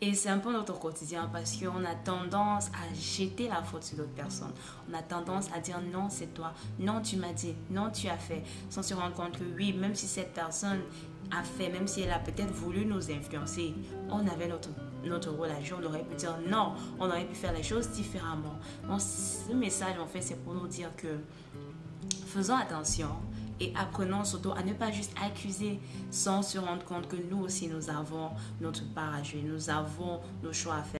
Et c'est un peu notre quotidien parce qu'on a tendance à jeter la faute sur d'autres personnes. On a tendance à dire non, c'est toi, non, tu m'as dit, non, tu as fait, sans se rendre compte que oui, même si cette personne a fait, même si elle a peut-être voulu nous influencer, on avait notre, notre rôle à jouer, on aurait pu dire non, on aurait pu faire les choses différemment. Donc, ce message, en fait, c'est pour nous dire que faisons attention et apprenons surtout à ne pas juste accuser sans se rendre compte que nous aussi nous avons notre part à jouer, nous avons nos choix à faire.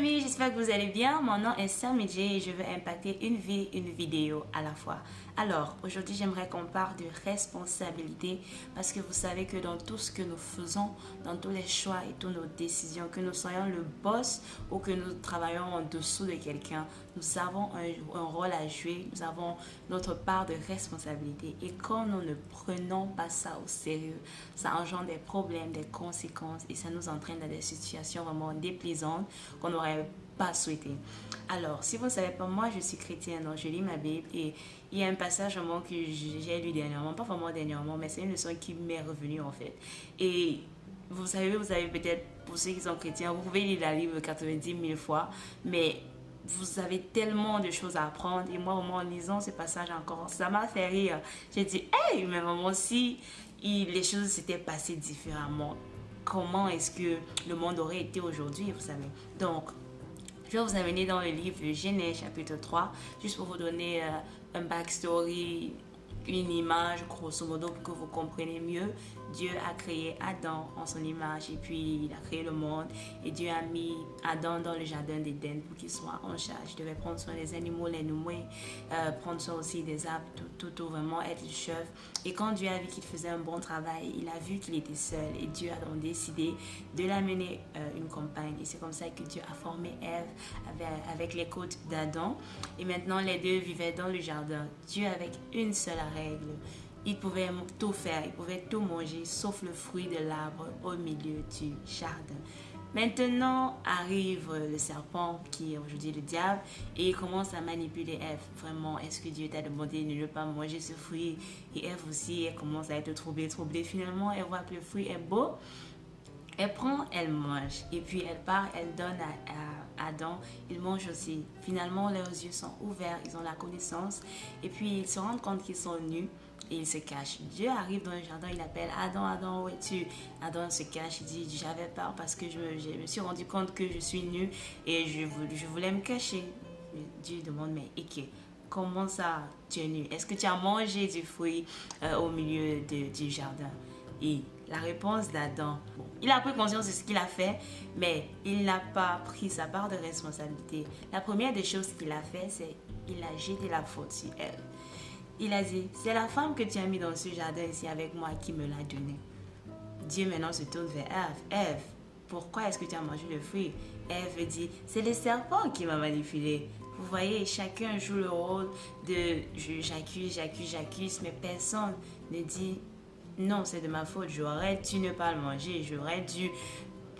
Famille, j'espère que vous allez bien. Mon nom est Sam et je veux impacter une vie, une vidéo à la fois. Alors, aujourd'hui, j'aimerais qu'on parle de responsabilité parce que vous savez que dans tout ce que nous faisons, dans tous les choix et toutes nos décisions, que nous soyons le boss ou que nous travaillons en dessous de quelqu'un, nous avons un, un, rôle à jouer, nous avons notre part de responsabilité. Et quand nous ne prenons pas ça au sérieux, ça engendre des problèmes, des conséquences et ça nous entraîne dans des situations vraiment déplaisantes qu'on pas souhaité. Alors, si vous savez pas, moi je suis chrétienne, donc je lis ma Bible et il y a un passage moment que j'ai lu dernièrement, pas vraiment dernièrement, mais c'est une leçon qui m'est revenue en fait. Et vous savez, vous avez peut-être, pour ceux qui sont chrétiens, vous pouvez lire la Bible 90 000 fois, mais vous avez tellement de choses à apprendre. Et moi, au moins, en lisant ce passage encore, ça m'a fait rire. J'ai dit, hey, mais maman, si les choses s'étaient passées différemment, comment est-ce que le monde aurait été aujourd'hui, vous savez. Donc, je vais vous amener dans le livre de Genèse chapitre 3, juste pour vous donner euh, un backstory, une image grosso modo pour que vous compreniez mieux Dieu a créé Adam en son image et puis il a créé le monde et Dieu a mis Adam dans le jardin d'Éden pour qu'il soit en charge. Il devait prendre soin des animaux, les nommer, euh, prendre soin aussi des arbres, tout, tout, vraiment être le chef. Et quand Dieu a vu qu'il faisait un bon travail, il a vu qu'il était seul et Dieu a donc décidé de l'amener euh, une compagne. Et c'est comme ça que Dieu a formé Ève avec, avec les côtes d'Adam. Et maintenant les deux vivaient dans le jardin. Dieu avec une seule règle il pouvait tout faire, il pouvait tout manger, sauf le fruit de l'arbre au milieu du jardin. Maintenant arrive le serpent qui est aujourd'hui le diable et il commence à manipuler Ève. Vraiment, est-ce que Dieu t'a demandé de ne pas manger ce fruit? Et Ève aussi, elle commence à être troublée, troublée. Finalement, elle voit que le fruit est beau. Elle prend, elle mange. Et puis elle part, elle donne à, à Adam. Il mange aussi. Finalement, leurs yeux sont ouverts, ils ont la connaissance. Et puis ils se rendent compte qu'ils sont nus il se cache. Dieu arrive dans le jardin, il appelle Adam, Adam, où es-tu? Adam se cache, il dit J'avais peur parce que je me, suis rendu compte que je suis nu et je, voulais me cacher. Dieu demande Mais ok, comment ça tu es nu Est-ce que tu as mangé du fruit euh, au milieu du jardin? Et la réponse d'Adam, il a pris conscience de ce qu'il a fait, mais il n'a pas pris sa part de responsabilité. La première des choses qu'il a fait, c'est il a jeté la faute sur elle. Il a dit, c'est la femme que tu as mis dans ce jardin ici avec moi qui me l'a donné. Dieu maintenant se tourne vers Ève. Ève, pourquoi est-ce que tu as mangé le fruit? Ève dit, c'est le serpent qui m'a manipulé. Vous voyez, chacun joue le rôle de j'accuse, j'accuse, j'accuse, mais personne ne dit non, c'est de ma faute, j'aurais dû ne pas le manger, j'aurais dû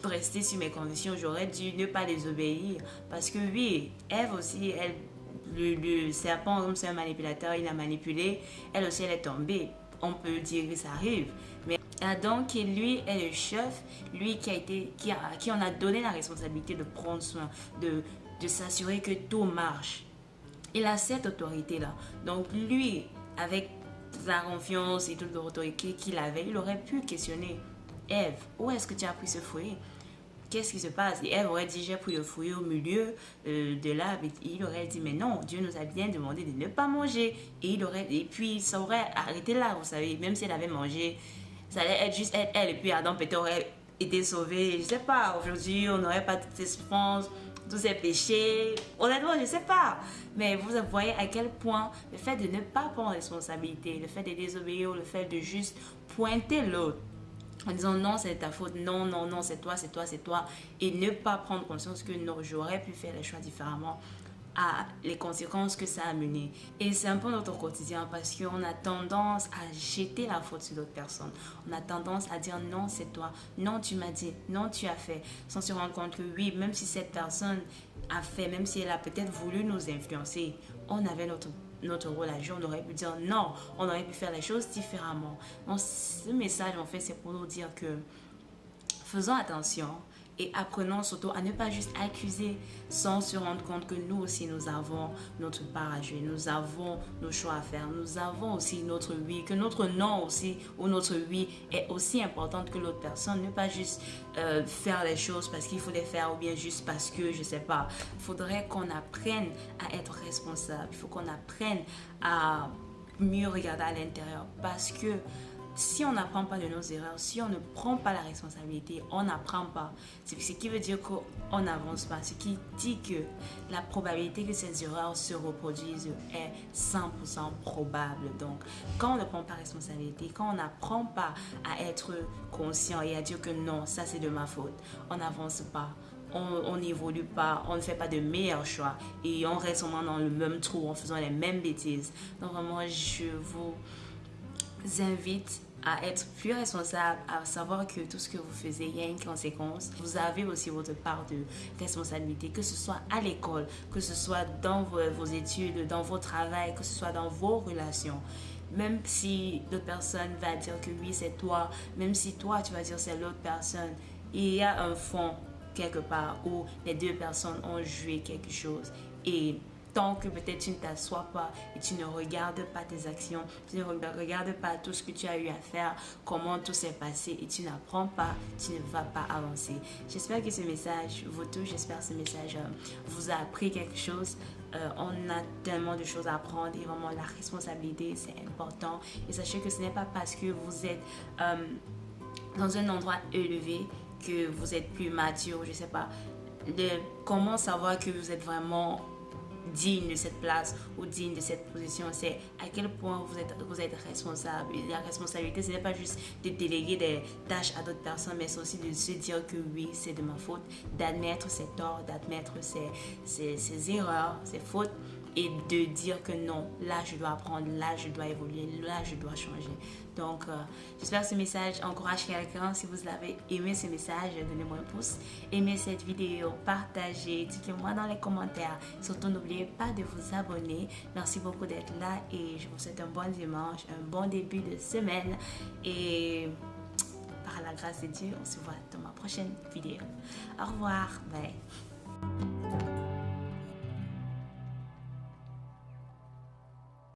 rester sur mes conditions, j'aurais dû ne pas les obéir. Parce que oui, Ève aussi, elle le, serpent, comme c'est un manipulateur, il a manipulé. Elle aussi, elle est tombée. On peut dire que ça arrive. Mais Adam, qui lui est le chef, lui qui, a été, qui, a, qui en a donné la responsabilité de prendre soin, de, de s'assurer que tout marche. Il a cette autorité-là. Donc lui, avec la confiance et toute l'autorité qu'il avait, il aurait pu questionner Eve, où est-ce que tu as pris ce fruit qu'est-ce qui se passe? Et elle aurait dit, j'ai pris le fruit au milieu euh, de l'arbre. il aurait dit, mais non, Dieu nous a bien demandé de ne pas manger. Et, il aurait, et puis, ça aurait arrêté là, vous savez, même si elle avait mangé, ça allait être juste elle. Et puis Adam peut-être aurait été sauvé. Je sais pas, aujourd'hui, on n'aurait pas toutes ces souffrances, tous ces péchés. Honnêtement, je sais pas. Mais vous voyez à quel point le fait de ne pas prendre responsabilité, le fait de désobéir, le fait de juste pointer l'autre, en disant non, c'est ta faute, non, non, non, c'est toi, c'est toi, c'est toi, et ne pas prendre conscience que non, j'aurais pu faire les choix différemment à les conséquences que ça a mené. Et c'est un peu notre quotidien parce qu'on a tendance à jeter la faute sur d'autres personnes. On a tendance à dire non, c'est toi, non, tu m'as dit, non, tu as fait, sans se rendre compte que oui, même si cette personne a fait, même si elle a peut-être voulu nous influencer, on avait notre notre rôle à on aurait pu dire non, on aurait pu faire les choses différemment. Donc, ce message, en fait, c'est pour nous dire que faisons attention et apprenons surtout à ne pas juste accuser sans se rendre compte que nous aussi nous avons notre part à jouer, nous avons nos choix à faire, nous avons aussi notre oui, que notre non aussi ou notre oui est aussi importante que l'autre personne. Ne pas juste euh, faire les choses parce qu'il faut les faire ou bien juste parce que je sais pas. Il faudrait qu'on apprenne à être responsable, il faut qu'on apprenne à mieux regarder à l'intérieur parce que si on n'apprend pas de nos erreurs, si on ne prend pas la responsabilité, on n'apprend pas. Ce qui veut dire qu'on n'avance pas. Ce qui dit que la probabilité que ces erreurs se reproduisent est 100% probable. Donc, quand on ne prend pas responsabilité, quand on n'apprend pas à être conscient et à dire que non, ça c'est de ma faute, on n'avance pas on n'évolue pas, on ne fait pas de meilleurs choix et on reste vraiment dans le même trou en faisant les mêmes bêtises. Donc vraiment, je vous invite à être plus responsable, à savoir que tout ce que vous faites, il y a une conséquence. Vous avez aussi votre part de responsabilité, que ce soit à l'école, que ce soit dans vos, études, dans vos travail, que ce soit dans vos relations. Même si l'autre personne va dire que oui, c'est toi, même si toi, tu vas dire c'est l'autre personne, il y a un fond quelque part où les deux personnes ont joué quelque chose. Et tant que peut-être tu ne t'assois pas et tu ne regardes pas tes actions, tu ne regardes pas tout ce que tu as eu à faire, comment tout s'est passé et tu n'apprends pas, tu ne vas pas avancer. J'espère que ce message vous touche, j'espère que ce message euh, vous a appris quelque chose. Euh, on a tellement de choses à apprendre et vraiment la responsabilité c'est important. Et sachez que ce n'est pas parce que vous êtes euh, dans un endroit élevé que vous êtes plus mature, je sais pas. De, comment savoir que vous êtes vraiment digne de cette place ou digne de cette position. C'est à quel point vous êtes, vous êtes responsable. La responsabilité, ce n'est pas juste de déléguer des tâches à d'autres personnes, mais c'est aussi de se dire que oui, c'est de ma faute, d'admettre ses torts, d'admettre ses, ses, ses erreurs, ses fautes et de dire que non, là je dois apprendre, là je dois évoluer, là je dois changer. Donc, euh, j'espère que ce message encourage quelqu'un. Si vous avez aimé ce message, donnez-moi un pouce. Aimez cette vidéo, partagez, dites-le-moi dans les commentaires. Surtout, n'oubliez pas de vous abonner. Merci beaucoup d'être là et je vous souhaite un bon dimanche, un bon début de semaine. Et par la grâce de Dieu, on se voit dans ma prochaine vidéo. Au revoir. Bye.